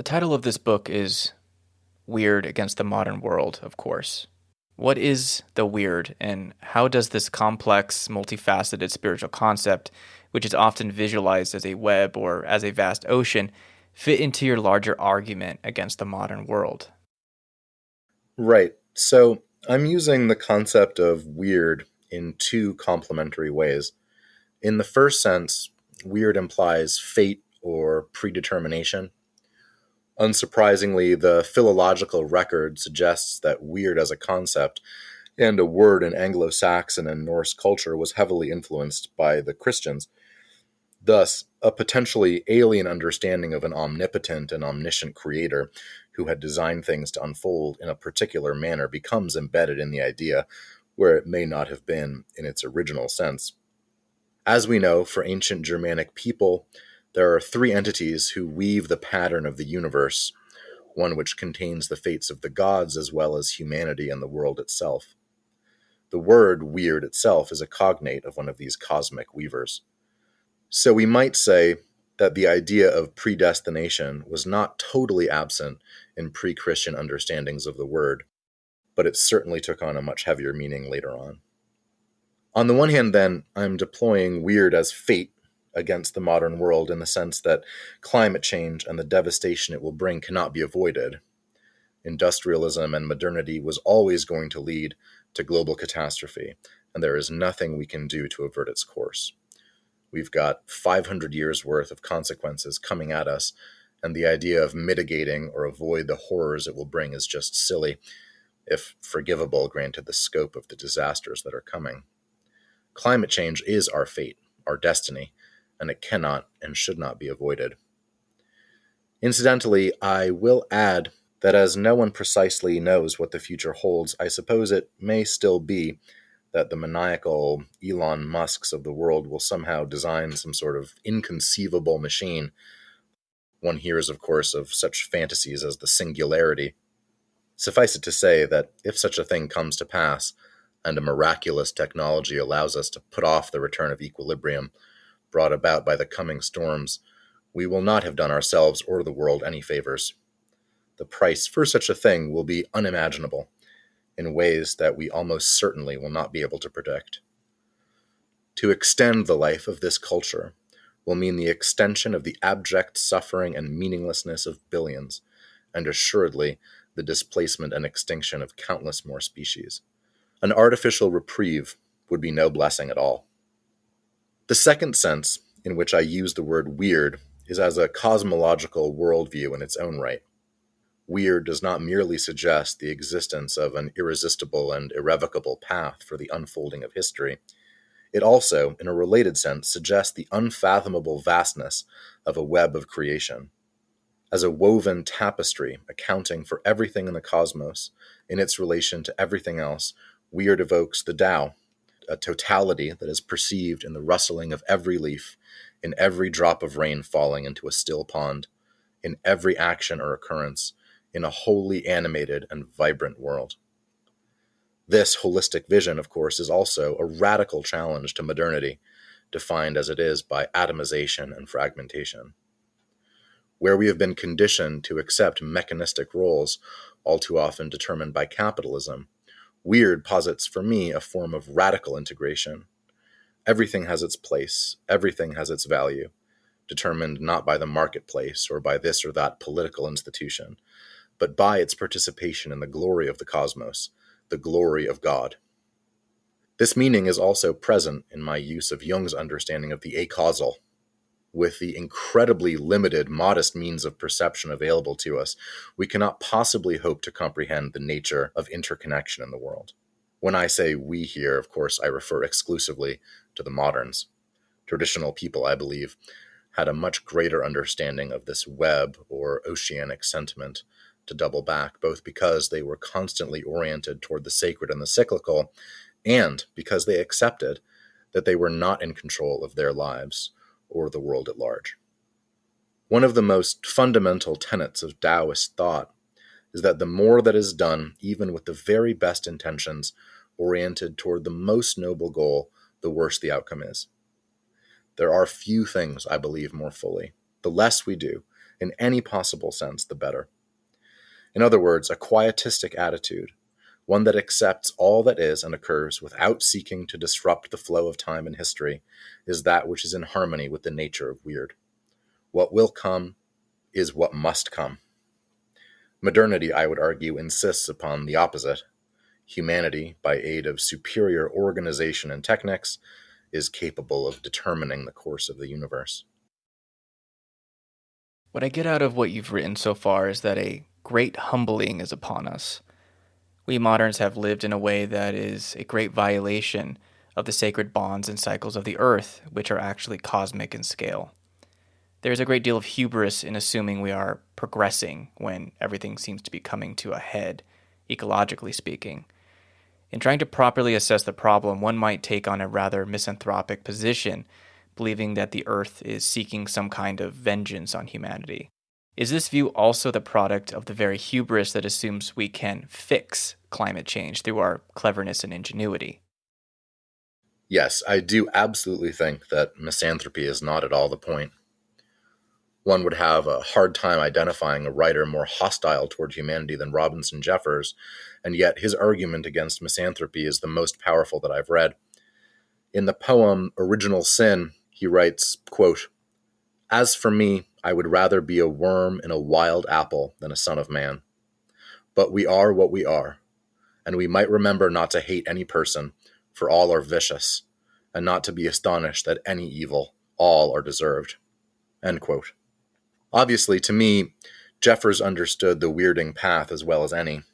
The title of this book is Weird Against the Modern World, of course. What is the weird, and how does this complex, multifaceted spiritual concept, which is often visualized as a web or as a vast ocean, fit into your larger argument against the modern world? Right. So I'm using the concept of weird in two complementary ways. In the first sense, weird implies fate or predetermination. Unsurprisingly, the philological record suggests that weird as a concept and a word in Anglo Saxon and Norse culture was heavily influenced by the Christians. Thus, a potentially alien understanding of an omnipotent and omniscient creator who had designed things to unfold in a particular manner becomes embedded in the idea where it may not have been in its original sense. As we know, for ancient Germanic people, there are three entities who weave the pattern of the universe, one which contains the fates of the gods as well as humanity and the world itself. The word weird itself is a cognate of one of these cosmic weavers. So we might say that the idea of predestination was not totally absent in pre Christian understandings of the word, but it certainly took on a much heavier meaning later on. On the one hand, then, I'm deploying weird as fate against the modern world in the sense that climate change and the devastation it will bring cannot be avoided. Industrialism and modernity was always going to lead to global catastrophe, and there is nothing we can do to avert its course. We've got 500 years worth of consequences coming at us, and the idea of mitigating or avoid the horrors it will bring is just silly, if forgivable, granted the scope of the disasters that are coming. Climate change is our fate, our destiny, and it cannot and should not be avoided. Incidentally, I will add that as no one precisely knows what the future holds, I suppose it may still be that the maniacal Elon Musks of the world will somehow design some sort of inconceivable machine. One hears, of course, of such fantasies as the singularity. Suffice it to say that if such a thing comes to pass, and a miraculous technology allows us to put off the return of equilibrium, brought about by the coming storms, we will not have done ourselves or the world any favors. The price for such a thing will be unimaginable in ways that we almost certainly will not be able to predict. To extend the life of this culture will mean the extension of the abject suffering and meaninglessness of billions, and assuredly the displacement and extinction of countless more species. An artificial reprieve would be no blessing at all. The second sense in which I use the word weird is as a cosmological worldview in its own right. Weird does not merely suggest the existence of an irresistible and irrevocable path for the unfolding of history. It also, in a related sense, suggests the unfathomable vastness of a web of creation. As a woven tapestry accounting for everything in the cosmos in its relation to everything else, Weird evokes the Tao, a totality that is perceived in the rustling of every leaf, in every drop of rain falling into a still pond, in every action or occurrence, in a wholly animated and vibrant world. This holistic vision, of course, is also a radical challenge to modernity, defined as it is by atomization and fragmentation. Where we have been conditioned to accept mechanistic roles, all too often determined by capitalism, Weird posits for me a form of radical integration. Everything has its place, everything has its value, determined not by the marketplace or by this or that political institution, but by its participation in the glory of the cosmos, the glory of God. This meaning is also present in my use of Jung's understanding of the acausal, with the incredibly limited, modest means of perception available to us, we cannot possibly hope to comprehend the nature of interconnection in the world. When I say we here, of course, I refer exclusively to the moderns. Traditional people, I believe, had a much greater understanding of this web or oceanic sentiment to double back, both because they were constantly oriented toward the sacred and the cyclical, and because they accepted that they were not in control of their lives or the world at large. One of the most fundamental tenets of Taoist thought is that the more that is done, even with the very best intentions, oriented toward the most noble goal, the worse the outcome is. There are few things I believe more fully. The less we do, in any possible sense, the better. In other words, a quietistic attitude, one that accepts all that is and occurs without seeking to disrupt the flow of time and history, is that which is in harmony with the nature of weird. What will come is what must come. Modernity, I would argue, insists upon the opposite. Humanity, by aid of superior organization and techniques, is capable of determining the course of the universe. What I get out of what you've written so far is that a great humbling is upon us. We moderns have lived in a way that is a great violation of the sacred bonds and cycles of the earth, which are actually cosmic in scale. There is a great deal of hubris in assuming we are progressing when everything seems to be coming to a head, ecologically speaking. In trying to properly assess the problem, one might take on a rather misanthropic position, believing that the Earth is seeking some kind of vengeance on humanity. Is this view also the product of the very hubris that assumes we can fix climate change through our cleverness and ingenuity? Yes, I do absolutely think that misanthropy is not at all the point. one would have a hard time identifying a writer more hostile toward humanity than Robinson Jeffers, and yet his argument against misanthropy is the most powerful that I've read. In the poem Original Sin, he writes, quote, As for me, I would rather be a worm in a wild apple than a son of man. But we are what we are, and we might remember not to hate any person, for all are vicious, and not to be astonished that any evil, all are deserved. Obviously, to me, Jeffers understood the weirding path as well as any.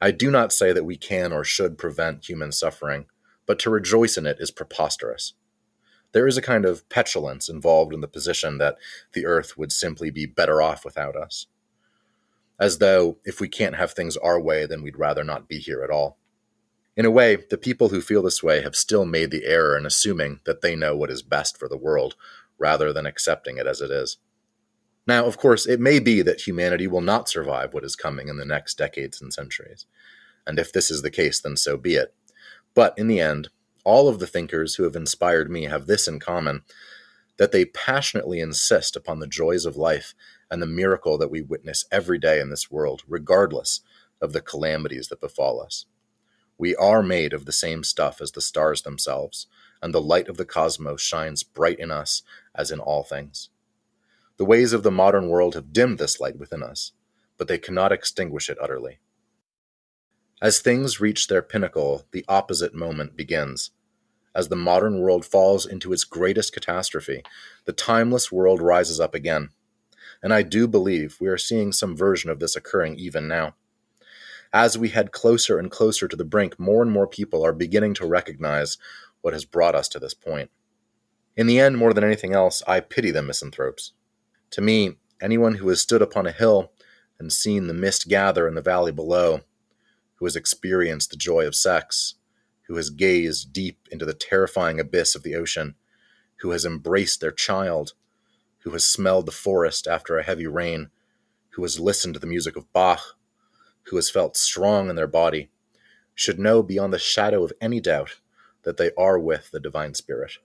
I do not say that we can or should prevent human suffering, but to rejoice in it is preposterous. There is a kind of petulance involved in the position that the earth would simply be better off without us. As though, if we can't have things our way, then we'd rather not be here at all. In a way, the people who feel this way have still made the error in assuming that they know what is best for the world, rather than accepting it as it is. Now, of course, it may be that humanity will not survive what is coming in the next decades and centuries. And if this is the case, then so be it. But in the end, all of the thinkers who have inspired me have this in common that they passionately insist upon the joys of life and the miracle that we witness every day in this world, regardless of the calamities that befall us. We are made of the same stuff as the stars themselves, and the light of the cosmos shines bright in us as in all things. The ways of the modern world have dimmed this light within us, but they cannot extinguish it utterly. As things reach their pinnacle, the opposite moment begins. As the modern world falls into its greatest catastrophe, the timeless world rises up again. And I do believe we are seeing some version of this occurring even now. As we head closer and closer to the brink, more and more people are beginning to recognize what has brought us to this point. In the end, more than anything else, I pity the misanthropes. To me, anyone who has stood upon a hill and seen the mist gather in the valley below, who has experienced the joy of sex, who has gazed deep into the terrifying abyss of the ocean, who has embraced their child, who has smelled the forest after a heavy rain, who has listened to the music of Bach, who has felt strong in their body, should know beyond the shadow of any doubt that they are with the Divine Spirit.